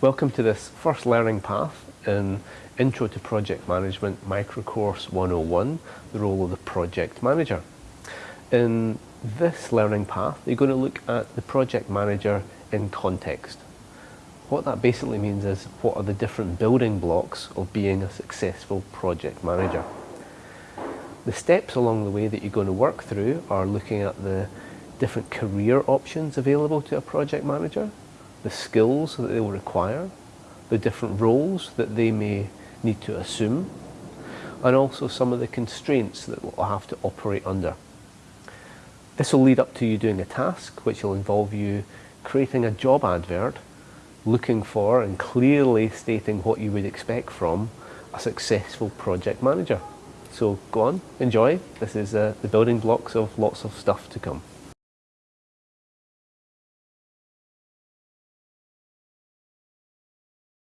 Welcome to this first learning path in Intro to Project Management Microcourse 101, the role of the project manager. In this learning path, you're going to look at the project manager in context. What that basically means is what are the different building blocks of being a successful project manager. The steps along the way that you're going to work through are looking at the different career options available to a project manager, the skills that they will require, the different roles that they may need to assume, and also some of the constraints that we'll have to operate under. This will lead up to you doing a task which will involve you creating a job advert looking for and clearly stating what you would expect from a successful project manager. So go on, enjoy. This is uh, the building blocks of lots of stuff to come.